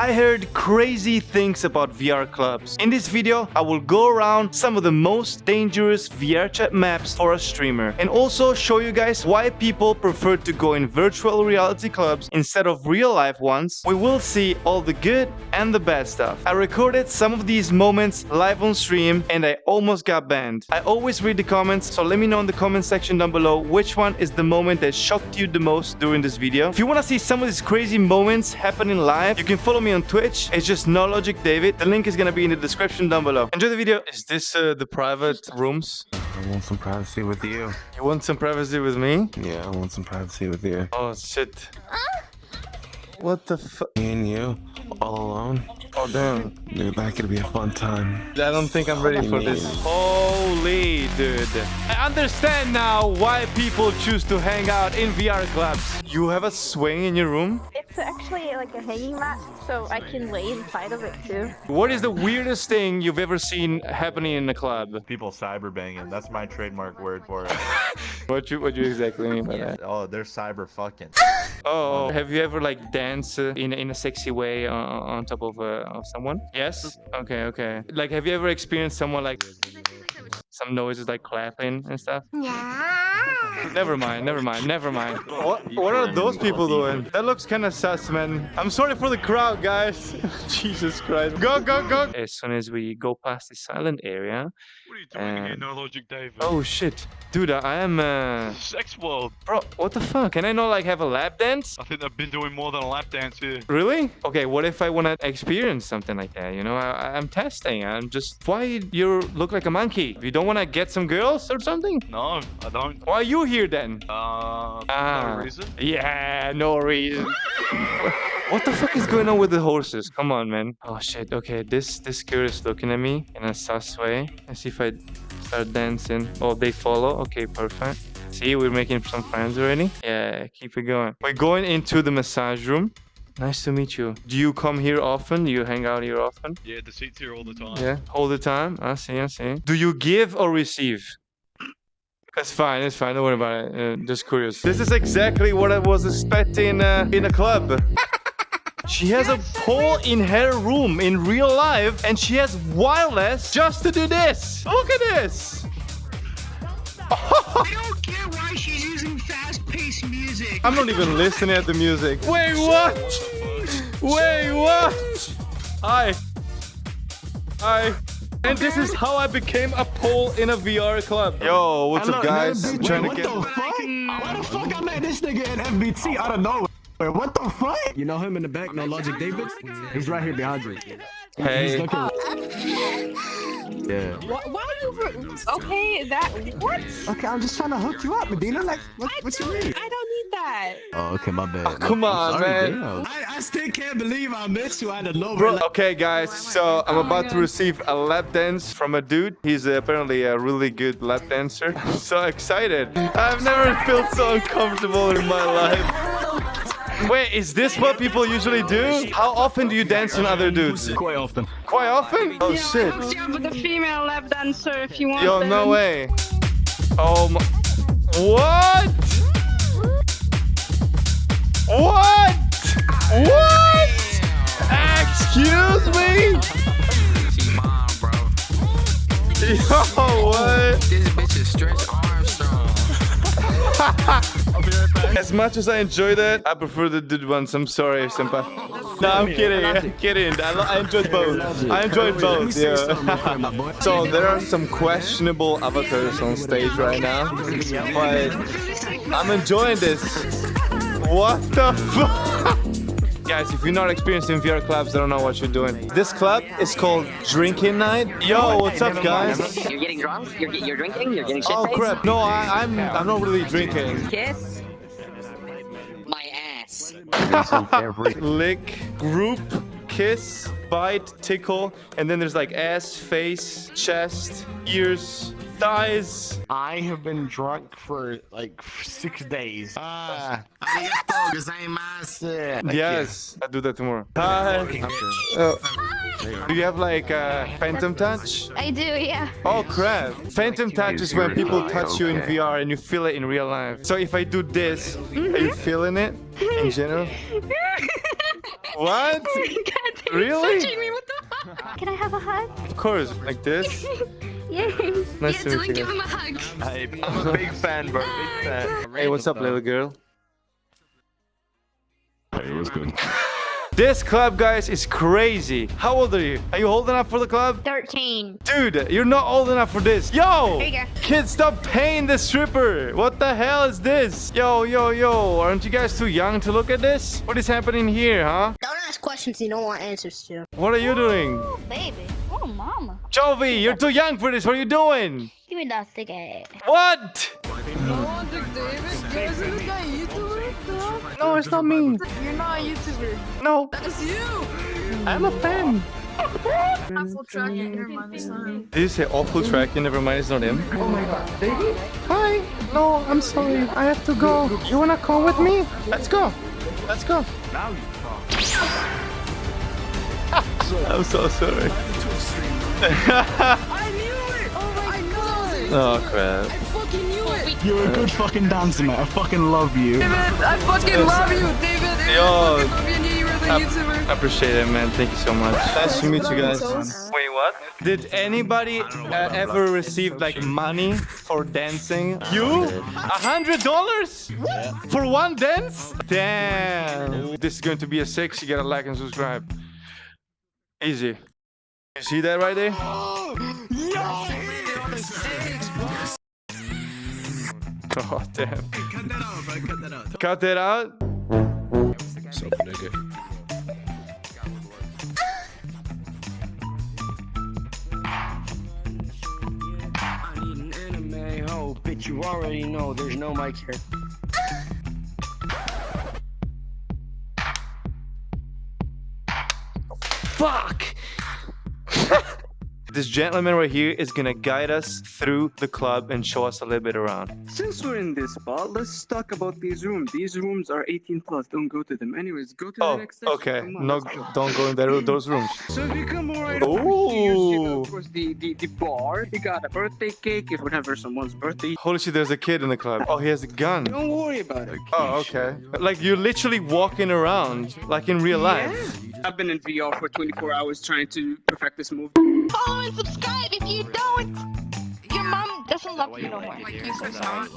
I heard crazy things about VR clubs. In this video, I will go around some of the most dangerous VR chat maps for a streamer and also show you guys why people prefer to go in virtual reality clubs instead of real life ones. We will see all the good and the bad stuff. I recorded some of these moments live on stream and I almost got banned. I always read the comments, so let me know in the comment section down below which one is the moment that shocked you the most during this video. If you want to see some of these crazy moments happening live, you can follow me on Twitch. It's just No Logic David. The link is gonna be in the description down below. Enjoy the video. Is this uh, the private rooms? I want some privacy with you. You want some privacy with me? Yeah, I want some privacy with you. Oh shit. What the fuck? Me and you, all alone. Oh damn. Dude, that could be a fun time. I don't think I'm ready for this. Holy dude. I understand now why people choose to hang out in VR clubs. You have a swing in your room? It's actually like a hanging mat, so I can lay inside of it too. What is the weirdest thing you've ever seen happening in a club? People cyber banging. That's my trademark word for it. What you what you exactly mean by that? oh, they're cyber fucking. Oh, have you ever like danced uh, in in a sexy way on, on top of uh, of someone? Yes. Okay, okay. Like, have you ever experienced someone like some noises like clapping and stuff? Never mind, never mind, never mind. What, what are those people doing? That looks kind of sus, man. I'm sorry for the crowd, guys. Jesus Christ. Go, go, go. As soon as we go past the silent area. You doing here, No Logic David? Oh, shit. Dude, I am, uh... Sex World. Bro, what the fuck? Can I not, like, have a lap dance? I think I've been doing more than a lap dance here. Really? Okay, what if I want to experience something like that? You know, I, I'm testing. I'm just... Why you look like a monkey? You don't want to get some girls or something? No, I don't. Why are you here then? Uh, Ah. no reason. Yeah, no reason. what the fuck is going on with the horses? Come on, man. Oh shit. Okay, this this girl is looking at me in a sus way. Let's see if I start dancing. Oh, they follow. Okay, perfect. See, we're making some friends already. Yeah, keep it going. We're going into the massage room. Nice to meet you. Do you come here often? Do you hang out here often? Yeah, the seats here all the time. Yeah, all the time. I see, I see. Do you give or receive? That's fine, it's fine. Don't worry about it. Uh, just curious. This is exactly what I was expecting uh, in a club. She has a pole in her room in real life and she has wireless just to do this. Look at this. I don't get why she's using fast-paced music. I'm not even listening at the music. Wait, what? Wait, what? Hi. Hi. And this is how I became a pole in a VR club. Yo, what's up, guys? I'm trying to what the fuck? Why the fuck I met this nigga in FBT out of nowhere? What the fuck? You know him in the back, no logic, David? He's right here behind you. He's Hey. looking. Yeah. Why, why are you? Okay, that what? Okay, I'm just trying to hook you up, Medina. Like, what, what you mean? I don't need that. Oh, okay, my bad. Come on, man. I, I still can't believe I missed you out of nowhere. Bro, okay, guys. So I'm about to receive a lap dance from a dude. He's uh, apparently a really good lap dancer. So excited. I've never felt so uncomfortable in my life. Wait, is this what people usually do? How often do you dance on other dudes? quite often. Quite often? Oh, oh shit. Yeah, but the female lap dancer if you want. Yo, them. no way. Oh my. What? What? What? Excuse me? As much as I enjoy that, I prefer the dude ones. I'm sorry, senpai. No, I'm kidding. I'm kidding. I, lo- I enjoyed both. I enjoyed both. say something real quick, Yeah. so there are some questionable avatars on stage right now, but I'm enjoying this. What the fuck? Guys, if you're not experienced in VR clubs, I don't know what you're doing. This club is called Drinking Night. Yo, what's up, guys? You're getting drunk? You're, you're drinking? You're getting shit Oh crap! No, I, I'm I'm not really drinking. Kiss? My ass. Lick, group, kiss, bite, tickle, and then there's like ass, face, chest, ears, thighs. I have been drunk for like six days. Ah, arigato gozaimasu. Yes, I'll do that tomorrow. Hi. Oh. Do you have like uh, phantom touch? I do, yeah. Oh crap! Phantom touch is when people touch you in VR and you feel it in real life. So if I do this, are you feeling it in general? What? Oh my god, Really? me, what the fuck? Can I have a hug? Of course, like this. Yay! Nice yeah, to Dylan, meet you give him a hug. Hey, I'm a big fan, bro. Big fan. Hey, what's up, little girl? Hey, what's good? This club, guys, is crazy. How old are you? Are you old enough for the club? 13. Dude, you're not old enough for this. Yo! There you go. Kids, stop paying the stripper. What the hell is this? Yo, yo, yo. Aren't you guys too young to look at this? What is happening here, huh? Don't ask questions you don't want answers to. What are you doing? Oh, baby. Oh, mama. Jovi, you're too young for this. What are you doing? Give me that cigarette. Eh? What? No, it's not me. You're not a YouTuber. No, That's you. I'm a fan. Apple track it. Never mind, it's not him. Did you say awful track? You never mind, it's not him. Oh my god, baby? Hi. No, I'm sorry. I have to go. You wanna come with me? Let's go. Let's go. Now you talk. I'm so sorry. I knew it. Oh my god. Oh crap. You're a good fucking dancer, man. I fucking love you. David, I fucking love you, David. David Yo. I fucking love you. I you were the I YouTuber. I appreciate it, man. Thank you so much. Nice to meet you guys. Wait, what? Did anybody uh, ever receive like money for dancing? You? A hundred dollars? For one dance? Damn. This is going to be a six. You gotta like and subscribe. Easy. You see that right there? Oh damn. Cut that out, bro. Cut that out. Cut that out. Nigga? Bitch. You already know there's no mic here. Fuck! This gentleman right here is gonna guide us through the club and show us a little bit around. Since we're in this spot, let's talk about these rooms. These rooms are 18 plus. Don't go to them. Anyways, go to the Oh, next section. okay. No, don't go in there, those rooms. So if you come right over here, you see, Ooh. of course, the, the, the bar. You got a birthday cake if whenever someone's birthday. Holy shit, there's a kid in the club. Oh, he has a gun. Don't worry about it. Oh, okay. Like you're literally walking around, like in real life. Yeah. I've been in VR for 24 hours trying to perfect this move. Follow and subscribe if you don't. Your mom doesn't love you no more. Like you said, not.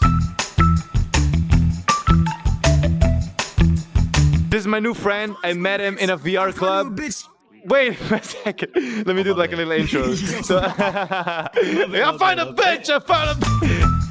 This is my new friend. I met him in a VR club. Wait a second. Let me do like a little intro. So, I found a bitch. I found a.